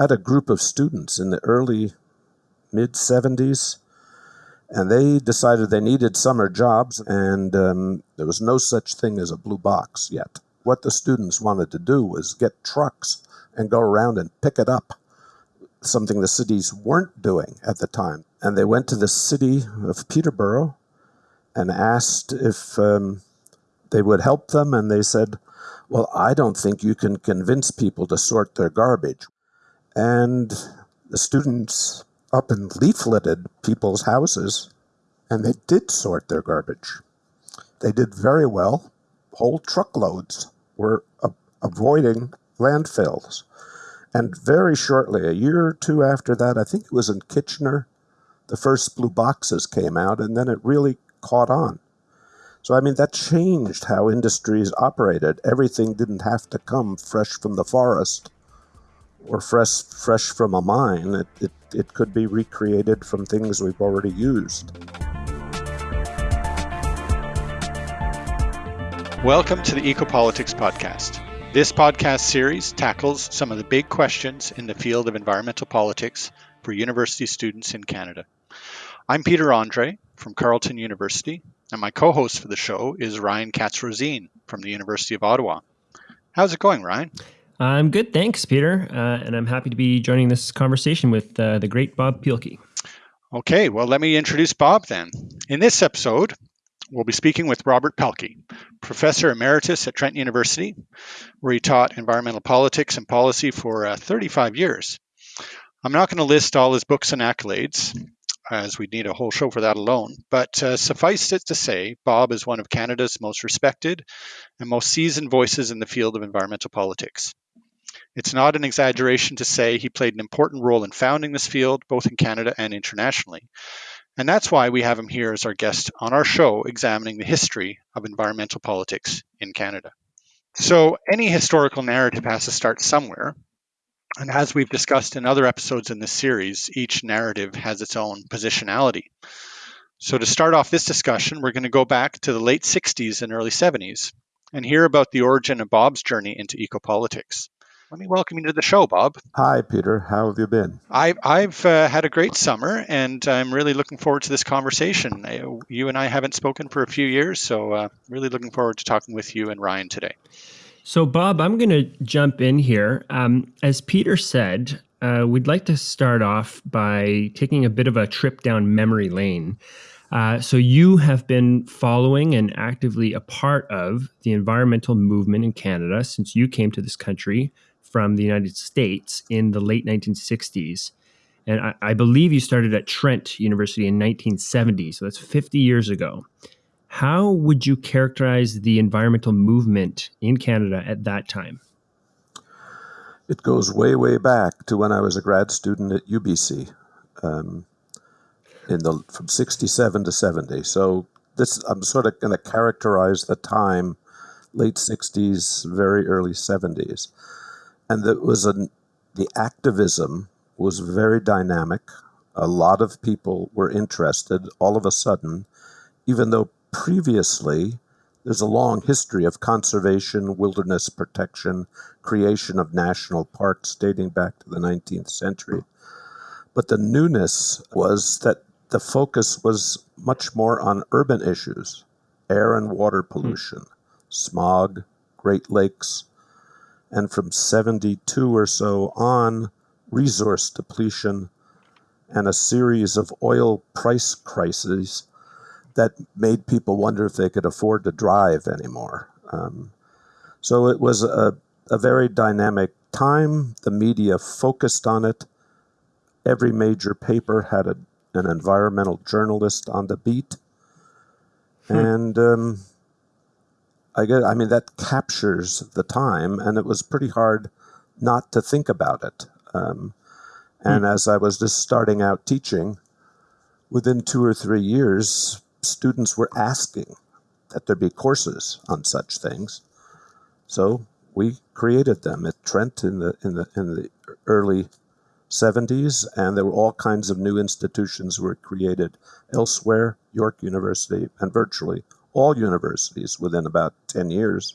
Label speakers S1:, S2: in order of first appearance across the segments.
S1: I had a group of students in the early mid 70s, and they decided they needed summer jobs, and um, there was no such thing as a blue box yet. What the students wanted to do was get trucks and go around and pick it up, something the cities weren't doing at the time. And they went to the city of Peterborough and asked if um, they would help them, and they said, Well, I don't think you can convince people to sort their garbage. And the students up and leafleted people's houses, and they did sort their garbage. They did very well. Whole truckloads were avoiding landfills. And very shortly, a year or two after that, I think it was in Kitchener, the first blue boxes came out, and then it really caught on. So, I mean, that changed how industries operated. Everything didn't have to come fresh from the forest or fresh, fresh from a mine. It, it, it could be recreated from things we've already used.
S2: Welcome to the Ecopolitics Podcast. This podcast series tackles some of the big questions in the field of environmental politics for university students in Canada. I'm Peter Andre from Carleton University, and my co host for the show is Ryan Katz Rosene from the University of Ottawa. How's it going, Ryan?
S3: I'm good, thanks, Peter, uh, and I'm happy to be joining this conversation with uh, the great Bob Paehlke.
S2: Okay, well, let me introduce Bob then. In this episode, we'll be speaking with Robert Paehlke, professor emeritus at Trent University, where he taught environmental politics and policy for uh, 35 years. I'm not going to list all his books and accolades, as we'd need a whole show for that alone. But uh, suffice it to say, Bob is one of Canada's most respected and most seasoned voices in the field of environmental politics. It's not an exaggeration to say he played an important role in founding this field, both in Canada and internationally. And that's why we have him here as our guest on our show, examining the history of environmental politics in Canada. So, any historical narrative has to start somewhere, and as we've discussed in other episodes in this series, each narrative has its own positionality. So, to start off this discussion, we're going to go back to the late 60s and early 70s and hear about the origin of Bob's journey into ecopolitics. Let me welcome you to the show, Bob.
S1: Hi, Peter. How have you been?
S2: I, I've uh, had a great summer, and I'm really looking forward to this conversation. I, you and I haven't spoken for a few years, so uh, really looking forward to talking with you and Ryan today.
S3: So, Bob, I'm going to jump in here. Um, as Peter said, uh, we'd like to start off by taking a bit of a trip down memory lane. Uh, so, you have been following and actively a part of the environmental movement in Canada since you came to this country from the United States in the late 1960s. And I, I believe you started at Trent University in 1970, so that's 50 years ago. How would you characterize the environmental movement in Canada at that time?
S1: It goes way, way back to when I was a grad student at UBC, um, in the from '67 to '70. So this, I'm sort of going to characterize the time, late '60s, very early '70s, and that was a, the activism was very dynamic. A lot of people were interested. All of a sudden, even though previously there's a long history of conservation, wilderness protection, creation of national parks dating back to the 19th century. But the newness was that the focus was much more on urban issues air and water hmm. pollution, smog, Great Lakes, and from 72 or so on, resource depletion and a series of oil price crises that made people wonder if they could afford to drive anymore. Um, so it was a, a very dynamic time. The media focused on it. Every major paper had a, an environmental journalist on the beat. Hmm. And um, I get, I mean, that captures the time, and it was pretty hard not to think about it. Um, and hmm. as I was just starting out teaching, within two or three years, students were asking that there be courses on such things. So we created them at Trent in the in the in the early 70s, and there were all kinds of new institutions were created elsewhere, York University, and virtually all universities within about 10 years.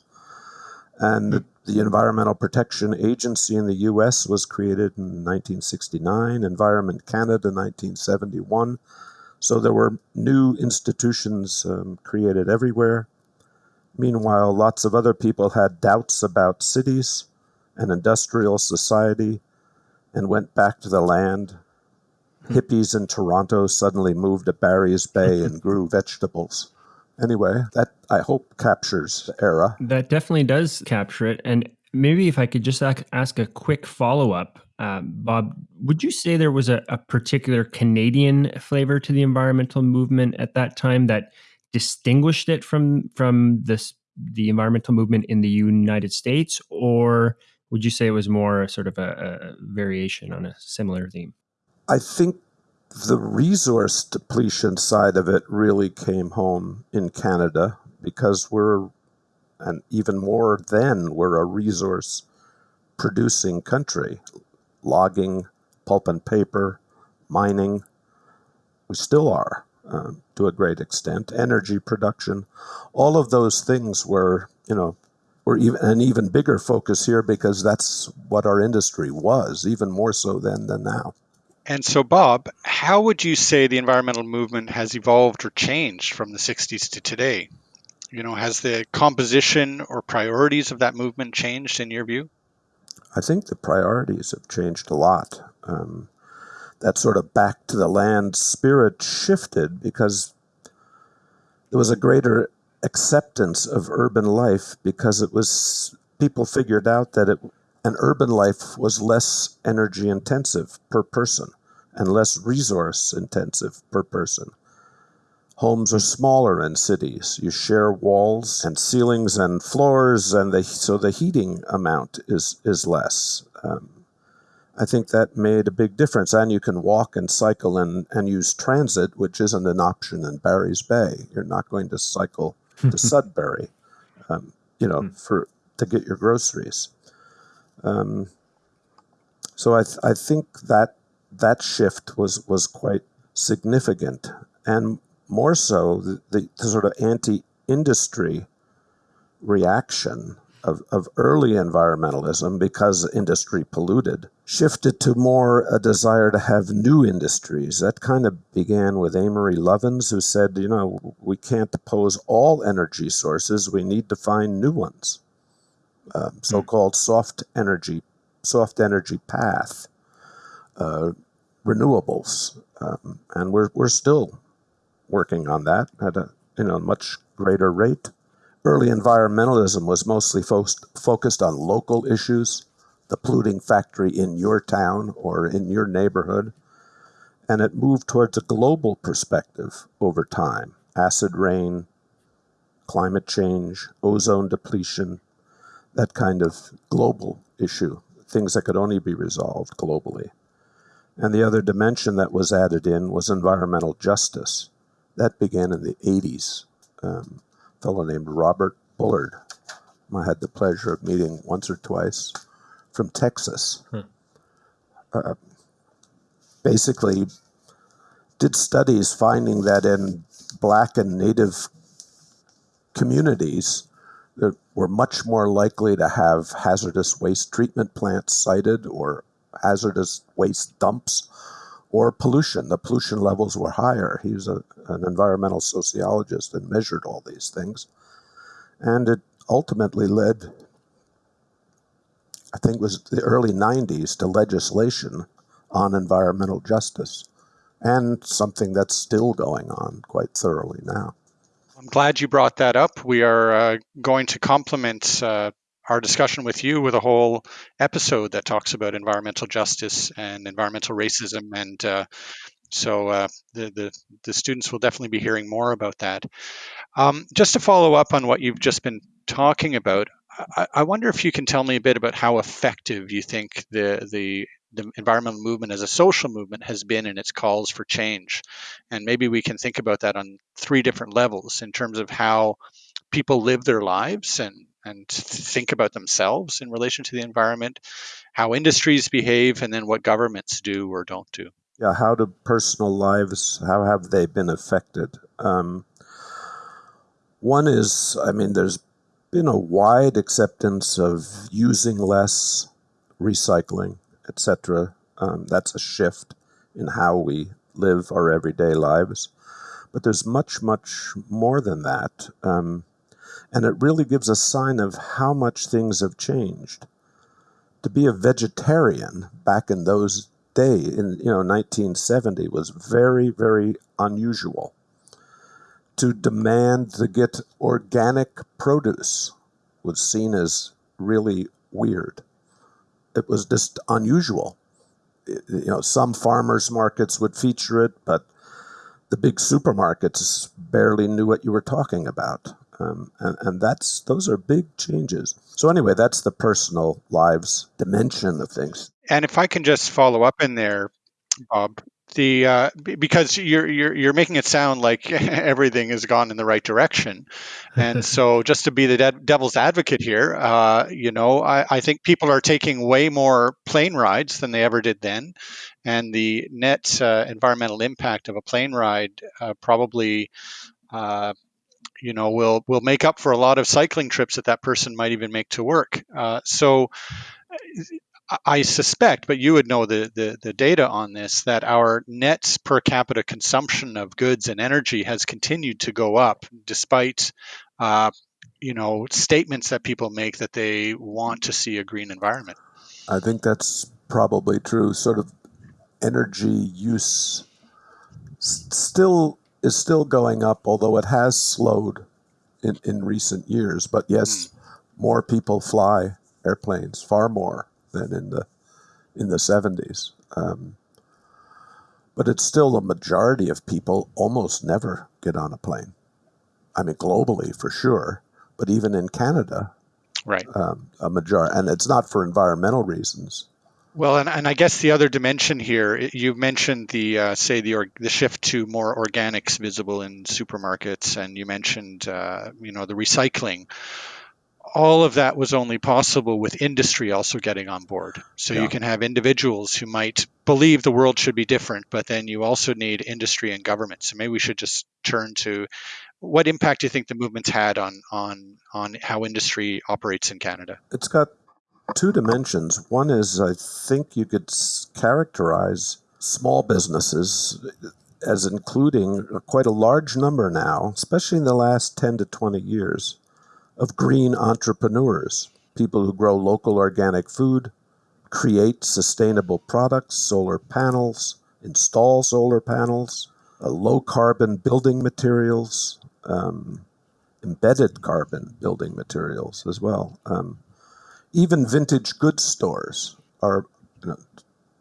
S1: And the, the Environmental Protection Agency in the US was created in 1969, Environment Canada 1971. So there were new institutions um, created everywhere. Meanwhile, lots of other people had doubts about cities and industrial society and went back to the land. Hippies in Toronto suddenly moved to Barry's Bay and grew vegetables. Anyway, that I hope captures the era.
S3: That definitely does capture it. And maybe if I could just ask a quick follow up, um, Bob, would you say there was a, a particular Canadian flavor to the environmental movement at that time that distinguished it from from this the environmental movement in the United States, or would you say it was more sort of a, a variation on a similar theme?
S1: I think the resource depletion side of it really came home in Canada because we're, and even more than, we're a resource producing country. Logging, pulp and paper, mining, we still are uh, to a great extent. Energy production, all of those things were, you know, were even an even bigger focus here because that's what our industry was, even more so then than now.
S2: And so, Bob, how would you say the environmental movement has evolved or changed from the 60s to today? You know, has the composition or priorities of that movement changed in your view?
S1: I think the priorities have changed a lot. Um, that sort of back to the land spirit shifted because there was a greater acceptance of urban life because it was people figured out that it an urban life was less energy intensive per person and less resource intensive per person. Homes are smaller in cities. You share walls and ceilings and floors, and the, so the heating amount is, is less. Um, I think that made a big difference. And you can walk and cycle and, and use transit, which isn't an option in Barry's Bay. You're not going to cycle to Sudbury, um, you know, for to get your groceries. Um, so I, th- I think that that shift was was quite significant, and more so the, the, the sort of anti-industry reaction of, of early environmentalism because industry polluted shifted to more a desire to have new industries. That kind of began with Amory Lovins, who said, you know, we can't oppose all energy sources, we need to find new ones. Um, so called soft energy, soft energy path, uh, renewables. Um, and we're, we're still working on that at a you know much greater rate early environmentalism was mostly fo- focused on local issues, the polluting factory in your town or in your neighborhood, and it moved towards a global perspective over time acid rain, climate change, ozone depletion, that kind of global issue, things that could only be resolved globally. And the other dimension that was added in was environmental justice. That began in the 80s. Um, fellow named Robert Bullard. I had the pleasure of meeting once or twice from Texas. Hmm. Uh, basically, did studies finding that in black and native communities were much more likely to have hazardous waste treatment plants sited or hazardous waste dumps or pollution. The pollution levels were higher. He was a, an environmental sociologist and measured all these things. And it ultimately led, I think it was the early 90s, to legislation on environmental justice and something that's still going on quite thoroughly now.
S2: I'm glad you brought that up. We are uh, going to complement uh, our discussion with you with a whole episode that talks about environmental justice and environmental racism and uh, so uh, the, the, the students will definitely be hearing more about that. Um, just to follow up on what you've just been talking about, I, I, wonder if you can tell me a bit about how effective you think the the the environmental movement as a social movement has been in its calls for change, and maybe we can think about that on three different levels in terms of how people live their lives and and think about themselves in relation to the environment, how industries behave, and then what governments do or don't do.
S1: Yeah, how do personal lives, how have they been affected? Um, one is, I mean, there's been a wide acceptance of using less, recycling, etc. Um, that's a shift in how we live our everyday lives. But there's much, much more than that. Um, and it really gives a sign of how much things have changed. To be a vegetarian back in those days, in you know 1970, was very, very unusual. To demand to get organic produce was seen as really weird. It was just unusual. You know, some farmers markets would feature it, but the big supermarkets barely knew what you were talking about. Um, and, and that's those are big changes. So anyway, that's the personal lives dimension of things.
S2: And if I can just follow up in there, Bob, the uh, b- because you're you're you're making it sound like everything has gone in the right direction, and so just to be the de- devil's advocate here, uh, you know, I, I think people are taking way more plane rides than they ever did then, and the net uh, environmental impact of a plane ride uh, probably. Uh, you know, will will make up for a lot of cycling trips that that person might even make to work. Uh, so, I- I suspect, but you would know the, the, the data on this, that our net per capita consumption of goods and energy has continued to go up despite, uh, you know, statements that people make that they want to see a green environment.
S1: I think that's probably true. Sort of energy use still is still going up, although it has slowed in, in recent years. But yes, more people fly airplanes, far more than in the in the seventies. Um, but it's still a majority of people almost never get on a plane. I mean, globally for sure, but even in Canada,
S2: Right.
S1: um, a majority, and it's not for environmental reasons.
S2: Well, and, and I guess the other dimension here, you mentioned the uh, say the or, the shift to more organics visible in supermarkets, and you mentioned uh, you know the recycling. All of that was only possible with industry also getting on board. So
S1: Yeah.
S2: you can have individuals who might believe the world should be different, but then you also need industry and government. So maybe we should just turn to what impact do you think the movement's had on on on how industry operates in Canada?
S1: It's got two dimensions. One is, I think you could characterize small businesses as including quite a large number now, especially in the last 10 to 20 years, of green entrepreneurs, people who grow local organic food, create sustainable products, solar panels, install solar panels, uh, low carbon building materials, um, embedded carbon building materials as well. Um, even vintage goods stores are you know,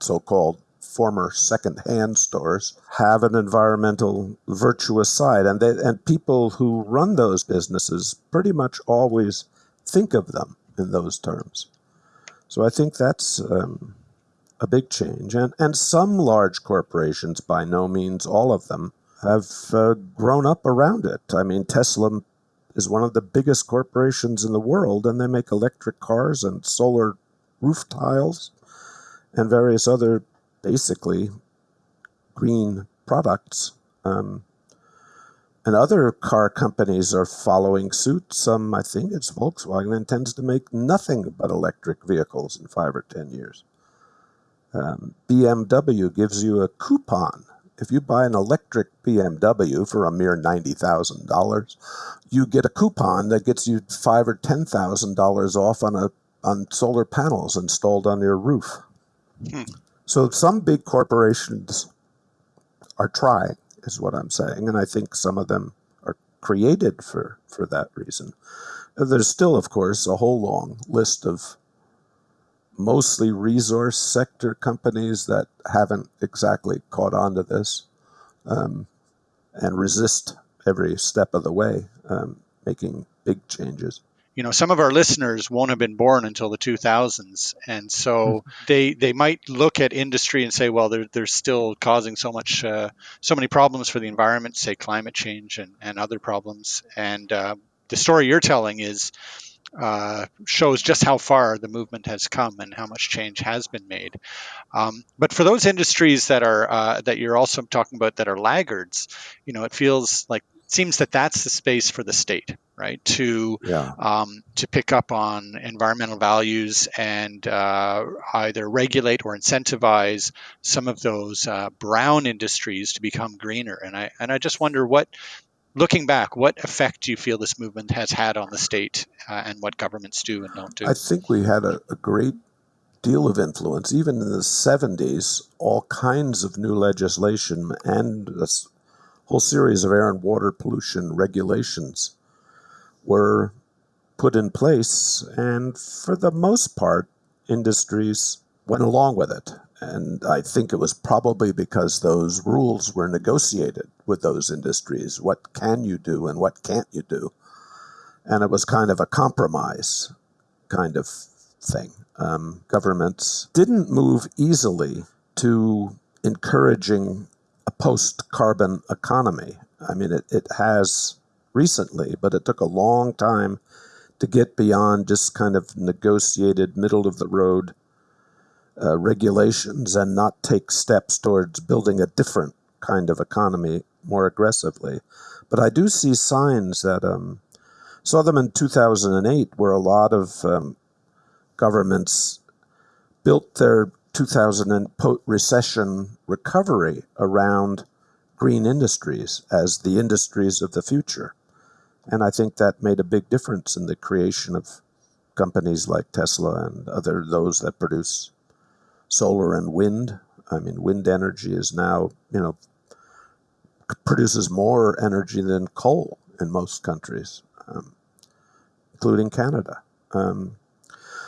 S1: so-called former second-hand stores have an environmental virtuous side. And they, and people who run those businesses pretty much always think of them in those terms. So i think that's um, a big change. And and some large corporations by no means all of them have uh, grown up around it. I mean tesla is one of the biggest corporations in the world, and they make electric cars and solar roof tiles and various other basically green products. Um, and other car companies are following suit. Some, I think it's Volkswagen, intends to make nothing but electric vehicles in five or ten years. Um, BMW gives you a coupon. If you buy an electric BMW for a mere $90,000, you get a coupon that gets you five or ten thousand dollars off on a on solar panels installed on your roof.
S2: Hmm.
S1: So some big corporations are trying, is what I'm saying, and I think some of them are created for for that reason. There's still, of course, a whole long list of mostly resource sector companies that haven't exactly caught on to this um, and resist every step of the way, um, making big changes.
S2: You know some of our listeners won't have been born until the 2000s and so they they might look at industry and say well they're, they're still causing so much uh, so many problems for the environment say climate change and, and other problems. And uh, the story you're telling is uh, shows just how far the movement has come and how much change has been made. Um, but for those industries that are uh, that you're also talking about that are laggards, you know, it feels like seems that that's the space for the state right? To
S1: Yeah.
S2: um, to pick up on environmental values and uh, either regulate or incentivize some of those uh, brown industries to become greener. And I and I just wonder what, looking back, what effect do you feel this movement has had on the state uh, and what governments do and don't do?
S1: I think we had a, a great deal of influence. Even in the 70s, all kinds of new legislation and a whole series of air and water pollution regulations were put in place. And for the most part, industries went along with it. And I think it was probably because those rules were negotiated with those industries. What can you do and what can't you do? And it was kind of a compromise kind of thing. Um, governments didn't move easily to encouraging a post carbon economy. I mean, it, it has recently, but it took a long time to get beyond just kind of negotiated, middle of the road uh, regulations and not take steps towards building a different kind of economy more aggressively. But I do see signs that um, saw them in 2008, where a lot of um, governments built their 2000 po- recession recovery around green industries as the industries of the future. And I think that made a big difference in the creation of companies like Tesla and other those that produce solar and wind. I mean, wind energy is now, you know, produces more energy than coal in most countries, um, including Canada. Um,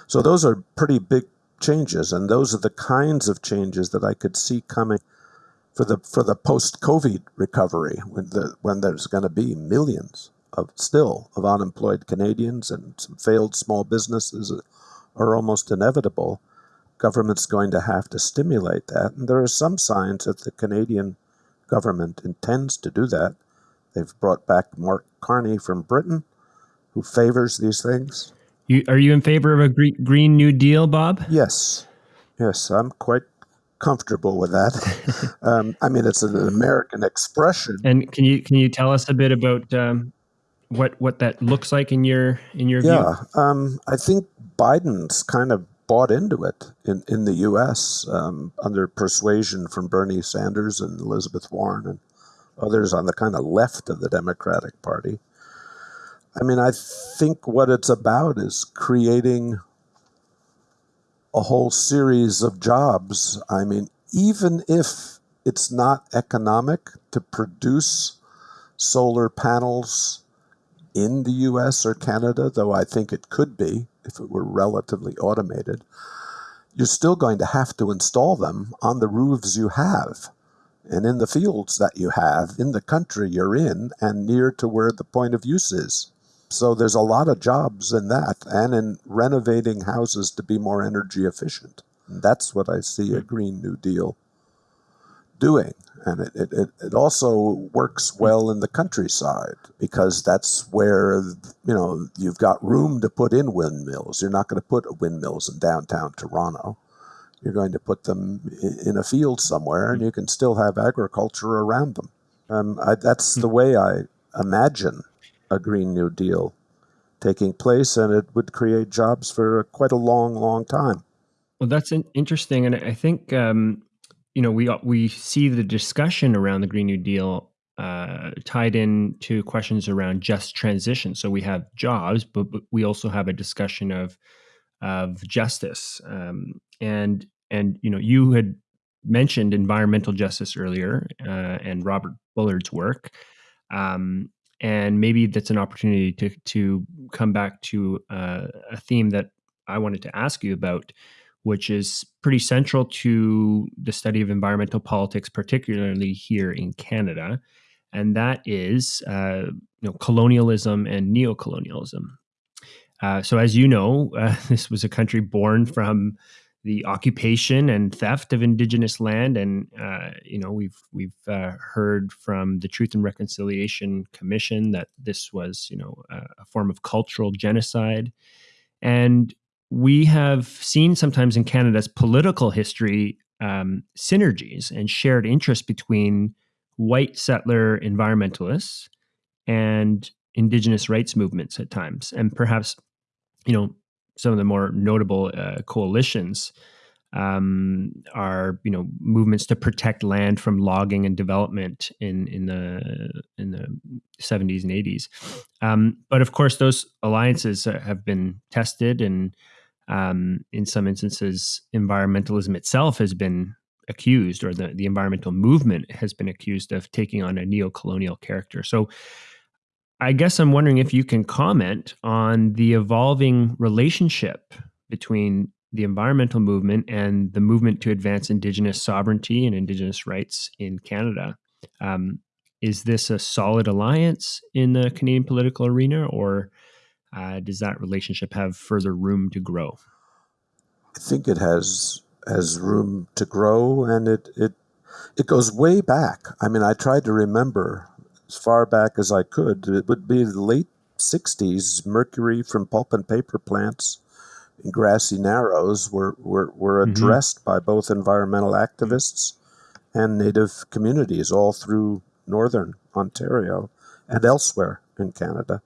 S1: so those are pretty big changes, and those are the kinds of changes that I could see coming for the for the post-COVID recovery when the when there's going to be millions of still of unemployed Canadians and some failed small businesses are almost inevitable. Government's going to have to stimulate that, and there are some signs that the Canadian government intends to do that. They've brought back Mark Carney from Britain, who favors these things.
S3: You, are you in favor of a green, green New Deal, Bob?
S1: Yes, yes, I'm quite comfortable with that. um, I mean, it's an American expression.
S3: And can you can you tell us a bit about um, what what that looks like in your in your view?
S1: Yeah, um, I think Biden's kind of bought into it in, in the U.S. Um, under persuasion from Bernie Sanders and Elizabeth Warren and others on the kind of left of the Democratic Party. I mean, I think what it's about is creating a whole series of jobs. I mean, even if it's not economic to produce solar panels in the US or Canada, though I think it could be if it were relatively automated, you're still going to have to install them on the roofs you have and in the fields that you have in the country you're in and near to where the point of use is. So there's a lot of jobs in that and in renovating houses to be more energy efficient. That's what I see a hmm. Green New Deal doing. And it, it, it- also works well in the countryside because that's where, you know, you've got room to put in windmills. You're not going to put windmills in downtown Toronto. You're going to put them in a field somewhere and you can still have agriculture around them. Um, I, that's the way I imagine a Green New Deal taking place, and it would create jobs for quite a long, long time.
S3: Well, that's in- interesting, and I think um, you know we we see the discussion around the Green New Deal uh, tied in to questions around just transition. So we have jobs, but, but we also have a discussion of of justice, um, and and you know you had mentioned environmental justice earlier, uh, and Robert Bullard's work. Um, and maybe that's an opportunity to to come back to uh, a theme that I wanted to ask you about, which is pretty central to the study of environmental politics, particularly here in Canada, and that is uh, you know colonialism and neocolonialism. Uh, so, as you know, uh, this was a country born from the occupation and theft of indigenous land, and uh, you know we've we've uh, heard from the Truth and Reconciliation Commission that this was you know a, a form of cultural genocide, and we have seen sometimes in Canada's political history um, synergies and shared interests between white settler environmentalists and indigenous rights movements at times, and perhaps, you know, some of the more notable uh, coalitions um, are you know movements to protect land from logging and development in in the in the 70s and 80s. Um, but of course, those alliances have been tested, and um, in some instances, environmentalism itself has been accused, or the the environmental movement has been accused of taking on a neo-colonial character. So. I guess I'm wondering if you can comment on the evolving relationship between the environmental movement and the movement to advance Indigenous sovereignty and Indigenous rights in Canada. Um, is this a solid alliance in the Canadian political arena, or uh, does that relationship have further room to grow?
S1: I think it has has room to grow, and it it it goes way back. I mean, I tried to remember as far back as I could. It would be the late '60s. Mercury from pulp and paper plants in grassy narrows were, were, were mm-hmm. addressed mm-hmm. by both environmental activists and native communities all through northern Ontario and elsewhere in Canada.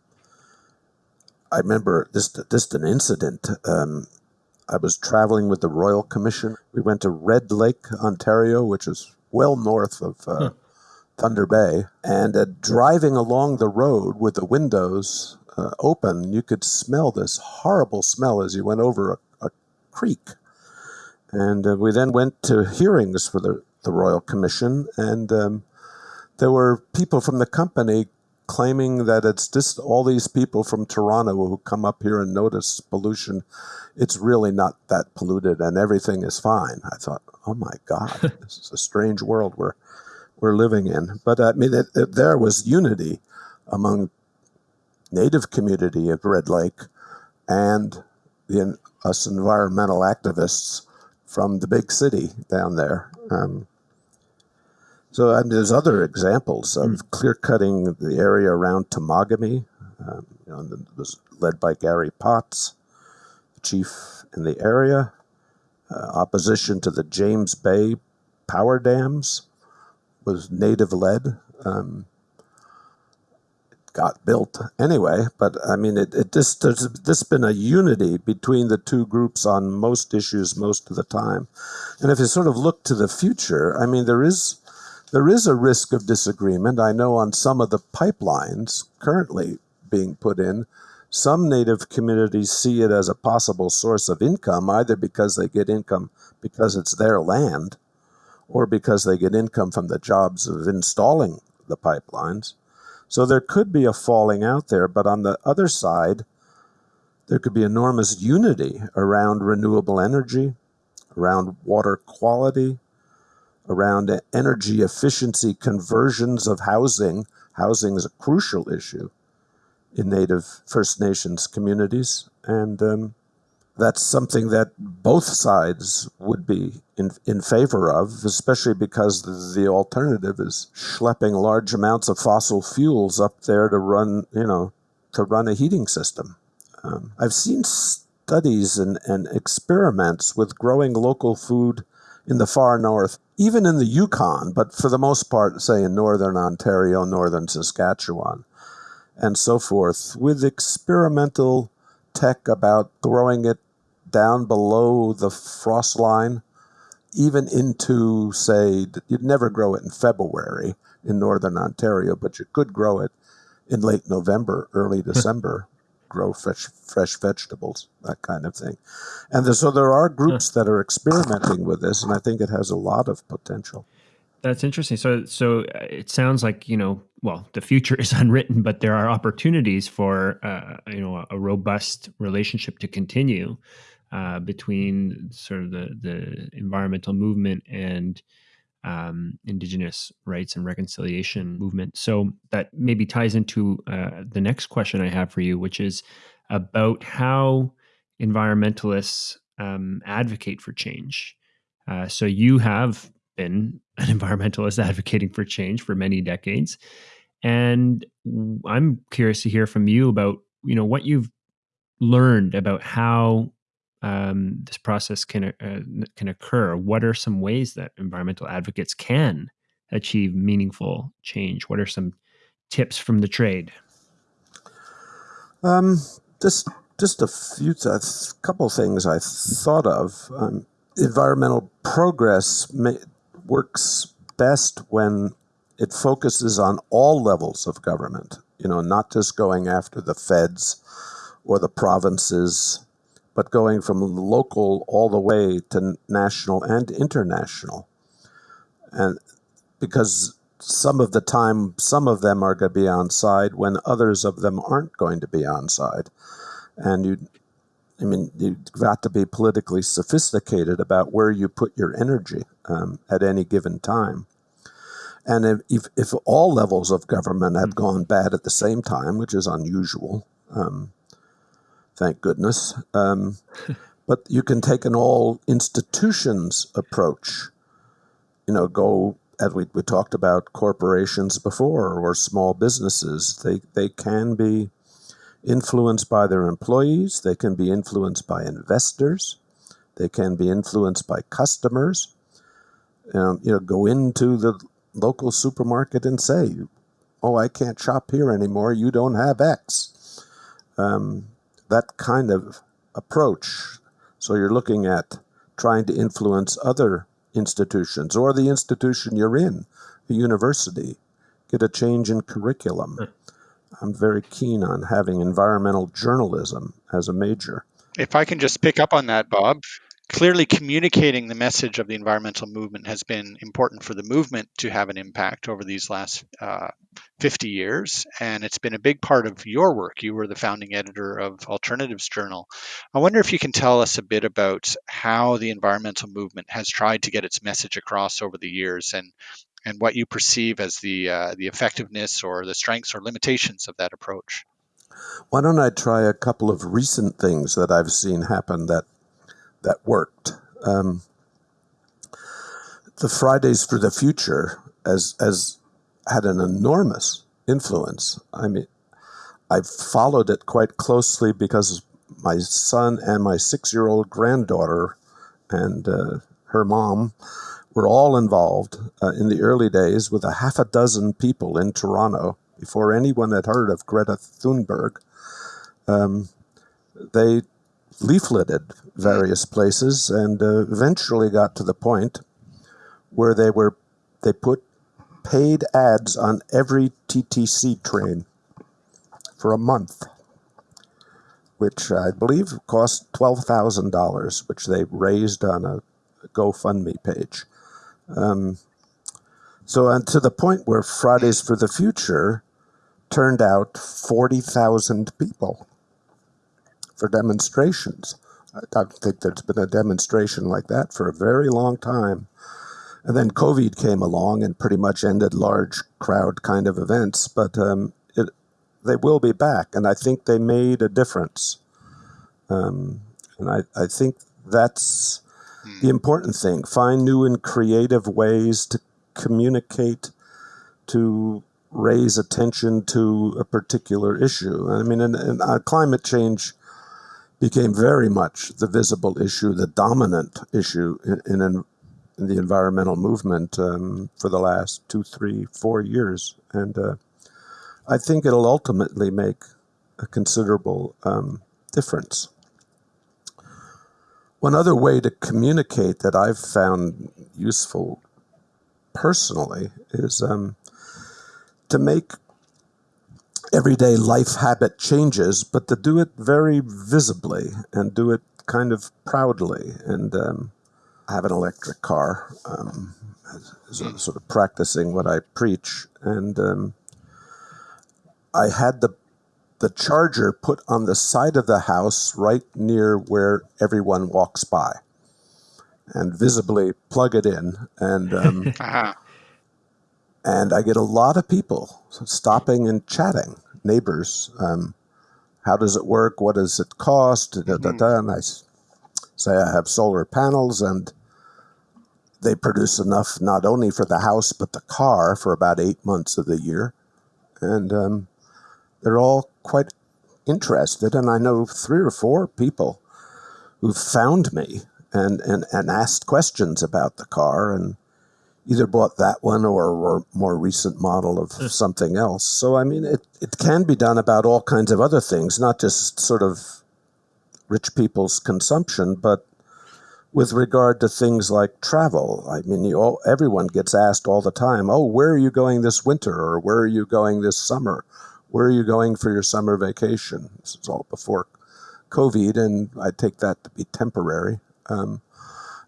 S1: I remember this just an incident. Um, I was traveling with the Royal Commission. We went to Red Lake, Ontario, which is well north of uh, huh. Thunder Bay, and uh, driving along the road with the windows uh, open, you could smell this horrible smell as you went over a, a creek. And uh, we then went to hearings for the, the Royal Commission, and um, there were people from the company claiming that it's just all these people from Toronto who come up here and notice pollution. It's really not that polluted, and everything is fine. I thought, oh my God, this is a strange world we're we're living in. But I mean, it, it, there was unity among native community of Red Lake and the, us environmental activists from the big city down there. Um, so and there's other examples of mm. clear cutting the area around Temagami. Um, you know, was led by Gary Potts, the chief in the area. Uh, opposition to the James Bay power dams was native led. Um, got built anyway. But I mean, it, it just there's this been a unity between the two groups on most issues most of the time. And if you sort of look to the future, I mean, there is there is a risk of disagreement. I know on some of the pipelines currently being put in, some native communities see it as a possible source of income, either because they get income because it's their land, or because they get income from the jobs of installing the pipelines. So there could be a falling out there, but on the other side, there could be enormous unity around renewable energy, around water quality, around energy efficiency conversions of housing. Housing is a crucial issue in Native First Nations communities. And um, that's something that both sides would be in, in favor of, especially because the, alternative is schlepping large amounts of fossil fuels up there to run, you know, to run a heating system. Um, I've seen studies and, and experiments with growing local food in the far north, even in the Yukon, but for the most part, say in northern Ontario, northern Saskatchewan, and so forth, with experimental tech about throwing it down below the frost line, even into, say, you'd never grow it in February in northern Ontario, but you could grow it in late November, early hmm. December, grow fresh, fresh vegetables, that kind of thing. And the, so there are groups that are experimenting with this, and I think it has a lot of potential.
S3: That's interesting. So, so uh, it sounds like you know, well, the future is unwritten, but there are opportunities for uh, you know a robust relationship to continue uh, between sort of the the environmental movement and um, indigenous rights and reconciliation movement. So that maybe ties into uh, the next question I have for you, which is about how environmentalists um, advocate for change. Uh, so you have been an environmentalist advocating for change for many decades, and I'm curious to hear from you about you know what you've learned about how um, this process can uh, can occur? What are some ways that environmental advocates can achieve meaningful change? What are some tips from the trade?
S1: Um, just just a few, a couple things I thought of. Um, environmental progress may, works best when it focuses on all levels of government. You know, not just going after the feds or the provinces, but going from local all the way to national and international. And because some of the time, some of them are going to be on side when others of them aren't going to be on side. And you, I mean, you've got to be politically sophisticated about where you put your energy um, at any given time. And if, if all levels of government had gone bad at the same time, which is unusual, um, thank goodness, um, but you can take an all institutions approach. You know, go as we, we talked about corporations before or small businesses. They they can be influenced by their employees. They can be influenced by investors. They can be influenced by customers. Um, you know, go into the local supermarket and say, "Oh, I can't shop here anymore. You don't have X." Um, that kind of approach. So you're looking at trying to influence other institutions or the institution you're in, the university, get a change in curriculum. I'm very keen on having environmental journalism as a major.
S2: If I can just pick up on that, Bob, clearly communicating the message of the environmental movement has been important for the movement to have an impact over these last uh, 50 years. And it's been a big part of your work. You were the founding editor of Alternatives Journal. I wonder if you can tell us a bit about how the environmental movement has tried to get its message across over the years and and what you perceive as the uh, the effectiveness or the strengths or limitations of that approach.
S1: Why don't I try a couple of recent things that I've seen happen that that worked. Um, the Fridays for the Future as as had an enormous influence. I mean, I followed it quite closely because my son and my six-year-old granddaughter and uh, her mom were all involved uh, in the early days with a half a dozen people in Toronto before anyone had heard of Greta Thunberg. Um, they leafleted various places and uh, eventually got to the point where they were they put paid ads on every TTC train for a month, which I believe cost twelve thousand dollars, which they raised on a GoFundMe page. Um, so, and to the point where Fridays for the Future turned out forty thousand people for demonstrations. I don't think there's been a demonstration like that for a very long time. And then COVID came along and pretty much ended large crowd kind of events, but um, it, they will be back, and I think they made a difference. Um, and I, I think that's the important thing. Find new and creative ways to communicate, to raise attention to a particular issue. I mean, and, and uh, climate change became very much the visible issue, the dominant issue in, in, the environmental movement um, for the last two, three, four years. And uh, I think it'll ultimately make a considerable um, difference. One other way to communicate that I've found useful personally is um, to make everyday life habit changes, but to do it very visibly and do it kind of proudly. And um, have an electric car, um, sort of practicing what I preach. And um, I had the the charger put on the side of the house right near where everyone walks by and visibly plug it in and um, uh-huh. and I get a lot of people stopping and chatting, neighbors. Um, how does it work? What does it cost? Da, da, da, and I say I have solar panels, and they produce enough not only for the house but the car for about eight months of the year, and um, they're all quite interested. And I know three or four people who found me and, and, and asked questions about the car and either bought that one or, a more recent model of something else. So I mean, it it can be done about all kinds of other things, not just sort of rich people's consumption, but with regard to things like travel. I mean, you all, everyone gets asked all the time, "Oh, where are you going this winter?" or "Where are you going this summer?" Where are you going for your summer vacation? This is all before COVID, and I take that to be temporary. Um,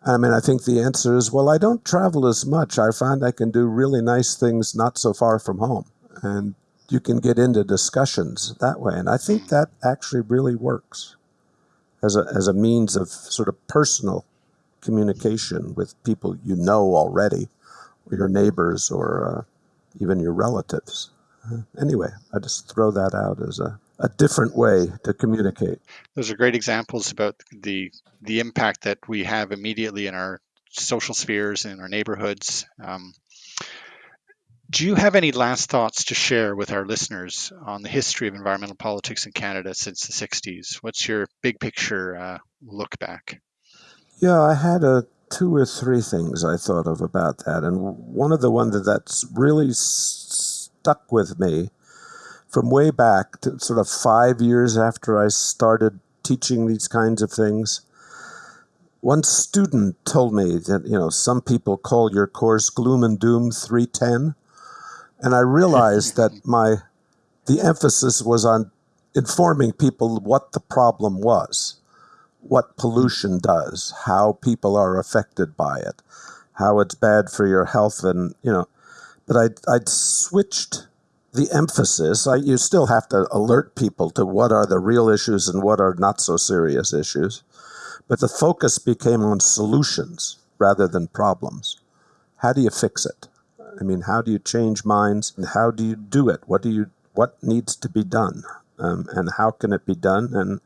S1: I mean, I think the answer is well, I don't travel as much. I find I can do really nice things not so far from home. And you can get into discussions that way. And I think that actually really works as a, as a means of sort of personal communication with people you know already, or your neighbors, or uh, even your relatives. Anyway, I just throw that out as a, a different way to communicate.
S2: Those are great examples about the the impact that we have immediately in our social spheres in our neighborhoods. Um, do you have any last thoughts to share with our listeners on the history of environmental politics in Canada since the 60s? What's your big picture uh, look back?
S1: Yeah, I had a two or three things I thought of about that, and one of the ones that that's really s- stuck with me from way back to sort of five years after I started teaching these kinds of things. One student told me that you know some people call your course gloom and doom 310 and I realized that my the emphasis was on informing people what the problem was, what pollution does, how people are affected by it, how it's bad for your health, and you know. But I'd, I'd switched the emphasis. I, you still have to alert people to what are the real issues and what are not so serious issues. But the focus became on solutions rather than problems. How do you fix it? I mean, how do you change minds? And how do you do it? What do you what needs to be done? Um, and how can it be done? And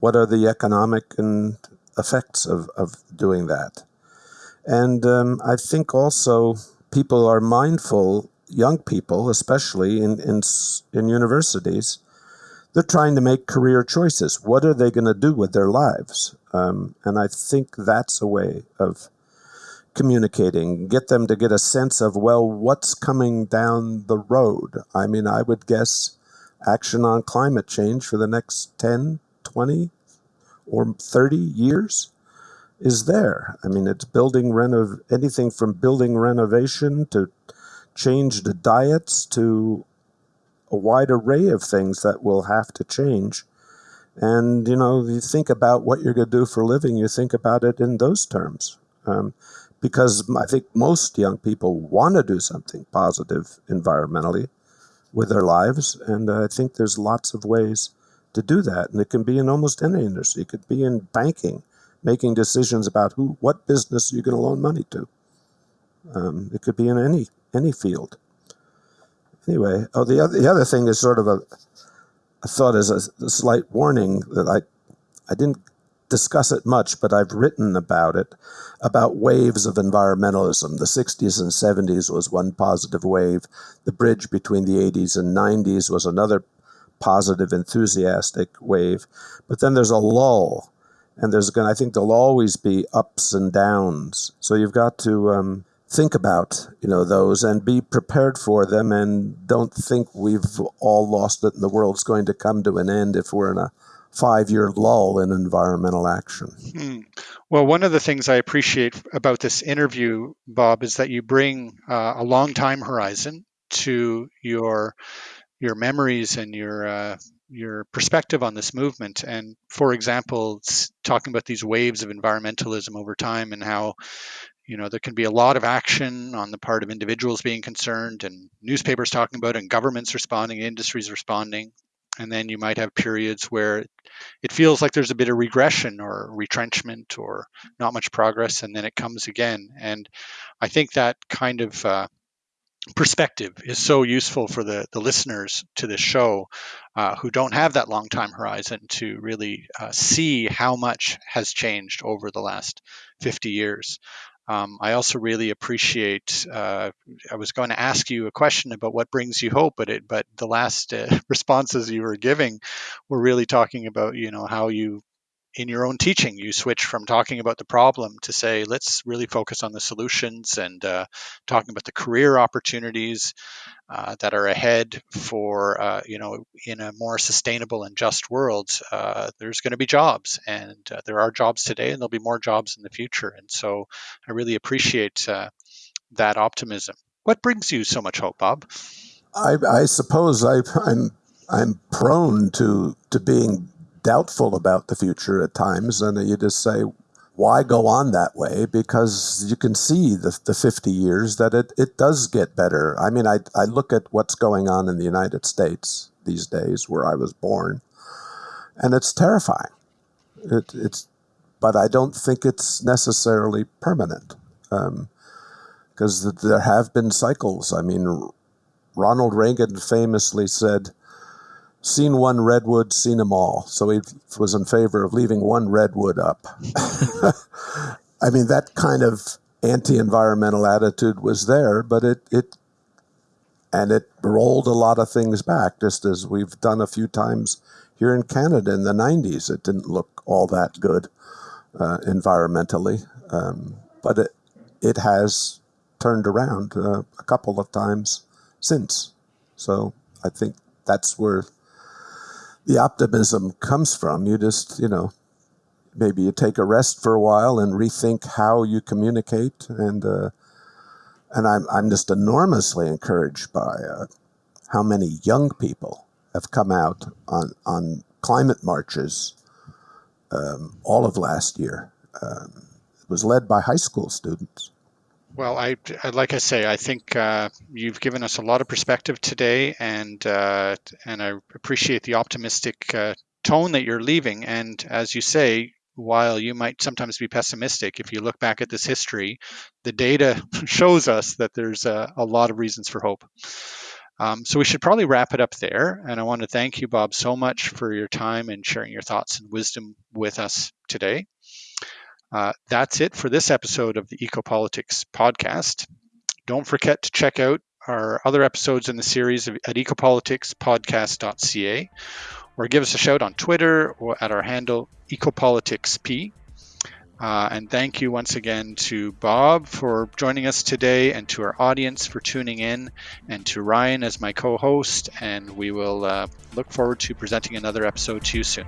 S1: what are the economic and effects of, of doing that? And um, I think also people are mindful, young people, especially in, in, in universities, they're trying to make career choices. What are they going to do with their lives? Um, and I think that's a way of communicating, get them to get a sense of, well, what's coming down the road. I mean, I would guess action on climate change for the next 10, 20, or 30 years is there. I mean, it's building renov anything from building renovation to change the diets to a wide array of things that will have to change. And, you know, you think about what you're going to do for a living, you think about it in those terms. Um, because I think most young people want to do something positive environmentally with their lives, and I think there's lots of ways to do that, and it can be in almost any industry. It could be in banking, making decisions about who, what business you're going to loan money to. Um, it could be in any any field. Anyway, oh, the other the other thing is sort of a, thought as a, a slight warning that I I didn't discuss it much, but I've written about it, about waves of environmentalism. The 60s and 70s was one positive wave. The bridge between the 80s and 90s was another positive, enthusiastic wave. But then there's a lull, and there's going. I think there'll always be ups and downs. So you've got to um, think about you know those and be prepared for them, and don't think we've all lost it and the world's going to come to an end if we're in a five year lull in environmental action.
S2: Hmm. Well, one of the things I appreciate about this interview, Bob, is that you bring uh, a long time horizon to your your memories and your uh, your perspective on this movement. And for example, talking about these waves of environmentalism over time and how you know there can be a lot of action on the part of individuals being concerned and newspapers talking about it and governments responding industries responding and then you might have periods where it feels like there's a bit of regression or retrenchment or not much progress and then it comes again and i think that kind of uh, perspective is so useful for the, the listeners to this show uh, who don't have that long time horizon to really uh, see how much has changed over the last 50 years um, I also really appreciate. Uh, I was going to ask you a question about what brings you hope, but it, but the last uh, responses you were giving were really talking about you know how you in your own teaching, you switch from talking about the problem to say, let's really focus on the solutions and uh, talking about the career opportunities uh, that are ahead for, uh, you know, in a more sustainable and just world. Uh, there's going to be jobs, and uh, there are jobs today, and there'll be more jobs in the future. And so I really appreciate uh, that optimism. What brings you so much hope, Bob?
S1: I, I suppose I, I'm I'm prone to to being doubtful about the future at times, and you just say, why go on that way? Because you can see the, the 50 years that it, it does get better. I mean, I, I look at what's going on in the United States these days, where I was born, and it's terrifying. It, it's, but I don't think it's necessarily permanent, because um, there have been cycles. I mean, Ronald Reagan famously said, seen one redwood, seen them all. So he was in favor of leaving one redwood up. I mean, that kind of anti-environmental attitude was there, but it it and it rolled a lot of things back, just as we've done a few times here in Canada in the '90s. It didn't look all that good uh, environmentally, um, but it it has turned around uh, a couple of times since. So I think that's where the optimism comes from. You just, you know, maybe you take a rest for a while and rethink how you communicate. And uh, and I'm I'm just enormously encouraged by uh, how many young people have come out on on climate marches um, all of last year. Um, it was led by high school students.
S2: Well, I, like I say, I think uh, you've given us a lot of perspective today, and uh, and I appreciate the optimistic uh, tone that you're leaving. And as you say, while you might sometimes be pessimistic, if you look back at this history, the data shows us that there's a, a lot of reasons for hope. Um, so we should probably wrap it up there. And I want to thank you, Bob, so much for your time and sharing your thoughts and wisdom with us today. Uh, that's it for this episode of the Ecopolitics podcast. Don't forget to check out our other episodes in the series at ecopoliticspodcast.ca or give us a shout on Twitter or at our handle ecopoliticsp. Uh, and thank you once again to Bob for joining us today and to our audience for tuning in and to Ryan as my co host. And we will uh, look forward to presenting another episode to you soon.